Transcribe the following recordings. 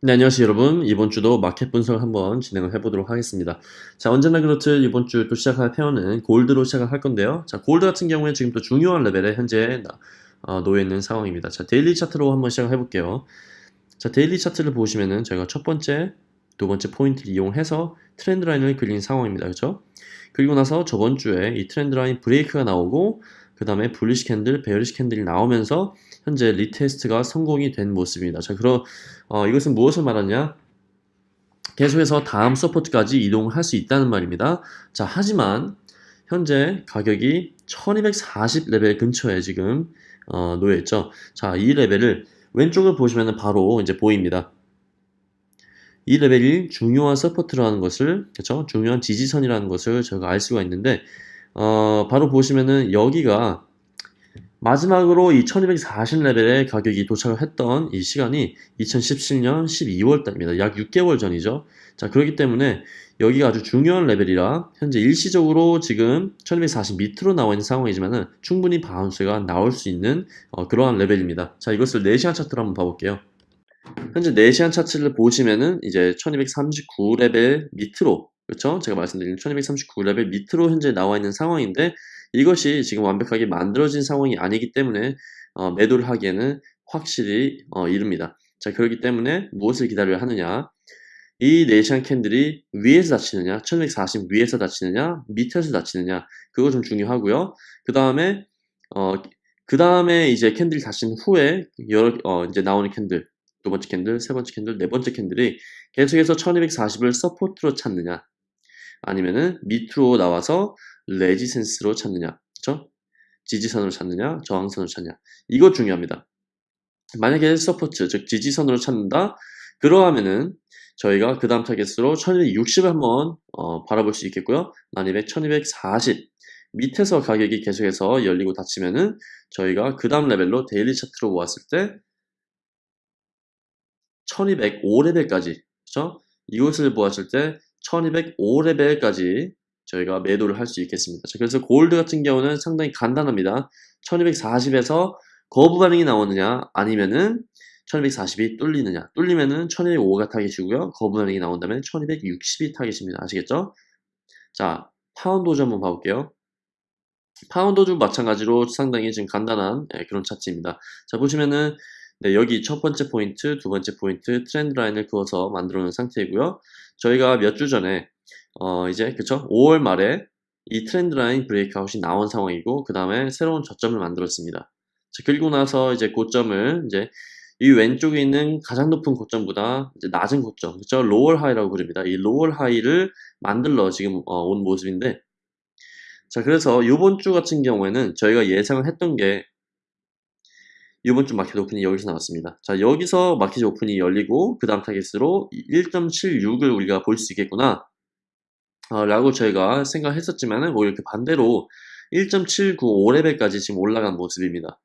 네, 안녕하세요 여러분. 이번 주도 마켓 분석을 한번 진행을 해보도록 하겠습니다. 자, 언제나 그렇듯 이번 주 또 시작할 pair는 gold로 시작을 할 건데요. 자, 골드 같은 경우에 지금 또 중요한 레벨에 현재 어, 놓여 있는 상황입니다. 자, daily 차트로 한번 시작을 해볼게요. 자, daily 차트를 보시면은 저희가 첫 번째, 두 번째 포인트를 이용해서 트렌드 라인을 그린 상황입니다. 그렇죠? 그리고 나서 저번 주에 이 트렌드 라인 break가 나오고 그 다음에 bullish candle, bearish candle이 나오면서 현재 retest가 성공이 된 모습입니다. 자, 그럼 어, 이것은 무엇을 말하냐? 계속해서 다음 support까지 이동을 할수 있다는 말입니다. 자, 하지만 현재 가격이 1240 레벨 근처에 지금 어, 놓여 있죠. 자, 이 레벨을 왼쪽을 보시면 바로 이제 보입니다. 이 레벨이 중요한 support라는 것을 그렇죠? 중요한 지지선이라는 것을 저희가 알 수가 있는데 어, 바로 보시면은 여기가 마지막으로 이 1240레벨의 가격이 도착을 했던 이 시간이 2017년 12월 달입니다. 약 6개월 전이죠. 자, 그렇기 때문에 여기가 아주 중요한 레벨이라 현재 일시적으로 지금 1240 밑으로 나와 있는 상황이지만은 충분히 bounce가 나올 수 있는 어, 그러한 레벨입니다. 자, 이것을 4시간 차트로 한번 봐볼게요. 현재 4시간 차트를 보시면은 이제 1239레벨 밑으로 그렇죠? 제가 말씀드린 1239레벨 밑으로 현재 나와 있는 상황인데 이것이 지금 완벽하게 만들어진 상황이 아니기 때문에 어, 매도를 하기에는 확실히 어, 이릅니다. 자 그렇기 때문에 무엇을 기다려야 하느냐? 이 네 시간 candle이 위에서 닫히느냐? 1140 위에서 닫히느냐? 밑에서 닫히느냐? 그거 좀 중요하고요. 그 다음에 어, 그 다음에 이제 candle이 닫힌 후에 여러 어, 이제 나오는 candle 두 번째 candle, 세 번째 candle, 네 번째 candle이 계속해서 1240을 support로 찾느냐 아니면은 밑으로 나와서 resistance로 찾느냐 그쵸? 지지선으로 찾느냐 저항선으로 찾느냐. 이거 중요합니다. 만약에 support 즉 지지선으로 찾는다? 그러하면은 저희가 그 다음 타겟으로 1260을 한번 어, 바라볼 수 있겠고요. 1200, 1240 밑에서 가격이 계속해서 열리고 닫히면은 저희가 그 다음 레벨로 daily 차트로 보았을 때 1205레벨까지 그쵸? 이것을 보았을 때 1205레벨까지 저희가 매도를 할 수 있겠습니다. 그래서 골드 같은 경우는 상당히 간단합니다. 1240에서 거부 반응이 나오느냐 아니면은 1240이 뚫리느냐 뚫리면은 1205가 타겟이고요. 거부 반응이 나온다면 1260이 타겟입니다. 아시겠죠? 자 파운드 호주 한번 봐볼게요. 파운드 호주 마찬가지로 상당히 지금 간단한 네, 그런 차트입니다. 자 보시면은 네, 여기 첫 번째 포인트, 두 번째 포인트 트렌드 라인을 그어서 만들어 놓은 상태이고요. 저희가 몇 주 전에 어 이제 그쵸 5월 말에 이 트렌드 라인 breakout이 나온 상황이고 그 다음에 새로운 저점을 만들었습니다. 자, 그리고 나서 이제 고점을 이제 이 왼쪽에 있는 가장 높은 고점보다 낮은 고점, 그쵸? lower high라고 부릅니다. 이 lower high를 만들러 지금 어, 온 모습인데 자 그래서 이번 주 같은 경우에는 저희가 예상을 했던 게 이번 주 마켓 오픈이 여기서 나왔습니다. 자 여기서 마켓 오픈이 열리고 그 다음 타겟으로 1.76을 우리가 볼 수 있겠구나 어, 라고 저희가 생각했었지만은 오히려 그 반대로 1.795레벨까지 지금 올라간 모습입니다.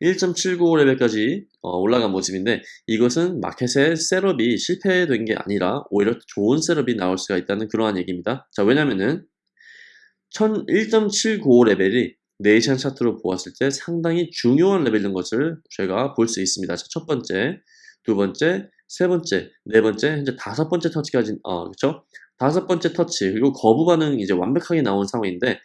1.795레벨까지 어, 올라간 모습인데 이것은 마켓의 setup이 실패된 게 아니라 오히려 좋은 setup이 나올 수가 있다는 그러한 얘기입니다. 자 왜냐면은 1.795레벨이 네 시간 차트로 보았을 때 상당히 중요한 레벨인 것을 저희가 볼 수 있습니다. 자, 첫 번째, 두 번째, 세 번째, 네 번째, 현재 다섯 번째 터치까지, 어, 그쵸? 다섯 번째 터치, 그리고 거부 반응이 이제 완벽하게 나온 상황인데,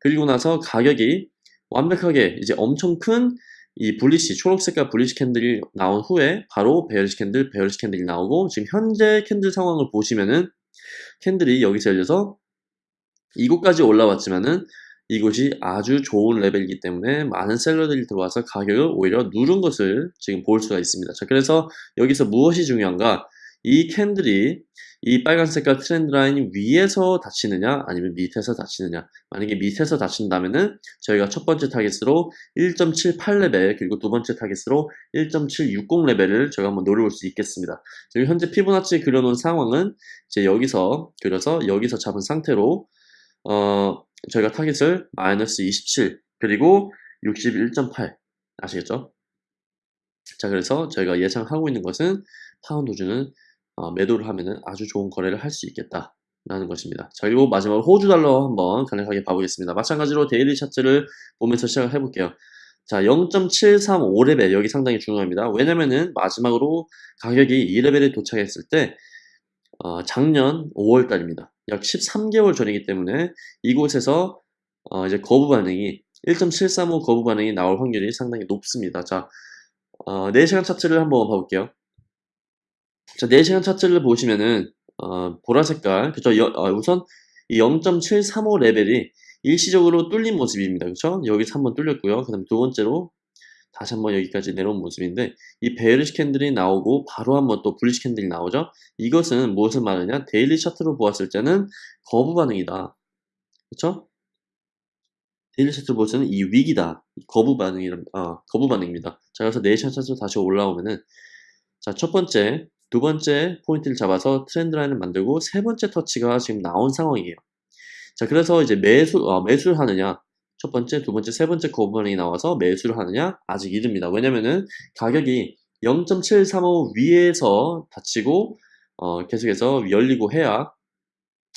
그리고 나서 가격이 완벽하게 이제 엄청 큰 이 bullish, 초록색깔 bullish candle이 나온 후에 바로 bearish candle, bearish candle이 나오고, 지금 현재 candle 상황을 보시면은 candle이 여기서 열려서 이곳까지 올라왔지만은 이곳이 아주 좋은 레벨이기 때문에 많은 seller들이 들어와서 가격을 오히려 누른 것을 지금 볼 수가 있습니다. 자, 그래서 여기서 무엇이 중요한가? 이 candle이 이 빨간 색깔 트렌드 라인 위에서 닫히느냐 아니면 밑에서 닫히느냐 만약에 밑에서 닫힌다면은 저희가 첫 번째 타겟으로 1.78레벨 그리고 두 번째 타겟으로 1.760레벨을 저희가 한번 노려볼 수 있겠습니다 지금 현재 피보나치 그려놓은 상황은 이제 여기서 그려서 여기서 잡은 상태로 어 저희가 타겟을 마이너스 27 그리고 61.8 아시겠죠? 자 그래서 저희가 예상하고 있는 것은 파운드 호주는 어, 매도를 하면 아주 좋은 거래를 할 수 있겠다 라는 것입니다 자 그리고 마지막으로 호주 달러 한번 간략하게 봐보겠습니다 마찬가지로 daily 차트를 보면서 시작을 해볼게요 자, 0.735레벨 여기 상당히 중요합니다. 왜냐면은 마지막으로 가격이 2레벨에 도착했을 때 어, 작년 5월 달입니다. 약 13개월 전이기 때문에 이곳에서 어, 이제 거부 반응이 1.735 거부 반응이 나올 확률이 상당히 높습니다. 자, 어, 4시간 차트를 한번 봐볼게요. 자, 4시간 차트를 보시면은 어, 보라 색깔, 그죠? 여, 어, 우선 이 0.735 레벨이 일시적으로 뚫린 모습입니다. 그쵸? 여기서 한번 뚫렸고요. 그 다음 두 번째로 다시 한번 여기까지 내려온 모습인데 이 bearish candle이 나오고 바로 한번 또 bullish candle이 나오죠. 이것은 무엇을 말하냐? daily 차트로 보았을 때는 거부 반응이다. 그쵸? daily 차트로 보았을 때는 이 위기다. 이 거부 반응이 아, 거부 반응입니다. 자, 그래서 네 시간 차트로 다시 올라오면은 자, 첫 번째, 두 번째 포인트를 잡아서 트렌드 라인을 만들고 세 번째 터치가 지금 나온 상황이에요. 자, 그래서 이제 매수, 어, 매수를 하느냐, 첫 번째, 두 번째, 세 번째 거부반응이 나와서 매수를 하느냐? 아직 이릅니다. 왜냐면은 가격이 0.735 위에서 닫히고 어, 계속해서 열리고 해야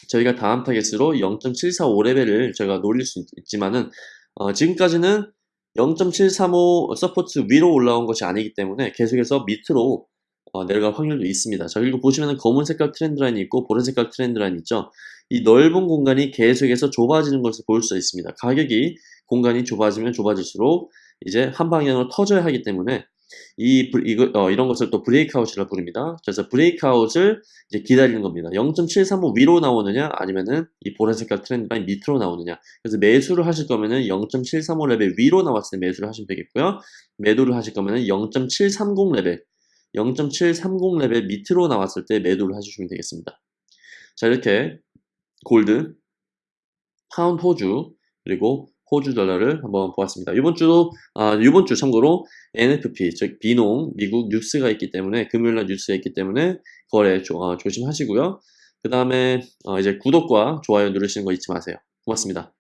저희가 다음 타겟으로 0.745레벨을 저희가 노릴 수 있지만은 어, 지금까지는 0.735 support 위로 올라온 것이 아니기 때문에 계속해서 밑으로 어, 내려갈 확률도 있습니다. 자 그리고 보시면은 검은 색깔 트렌드 라인이 있고 보라 색깔 트렌드 라인이 있죠. 이 넓은 공간이 계속해서 좁아지는 것을 볼 수 있습니다. 가격이 공간이 좁아지면 좁아질수록 이제 한 방향으로 터져야 하기 때문에 이 이거 어, 이런 것을 또 breakout이라 부릅니다. 그래서 breakout을 이제 기다리는 겁니다. 0.735 위로 나오느냐 아니면은 이 보라 색깔 트렌드 라인 밑으로 나오느냐. 그래서 매수를 하실 거면은 0.735 레벨 위로 나왔을 때 매수를 하시면 되겠고요. 매도를 하실 거면은 0.730 레벨 0.730 레벨 밑으로 나왔을 때 매도를 해주시면 되겠습니다. 자 이렇게 골드, 파운드 호주, 그리고 호주 달러를 한번 보았습니다. 이번 주도 아, 이번 주 참고로 NFP 즉 비농 미국 뉴스가 있기 때문에 금요일 날 뉴스가 있기 때문에 거래 조, 어, 조심하시고요. 그 다음에 어, 이제 구독과 좋아요 누르시는 거 잊지 마세요. 고맙습니다.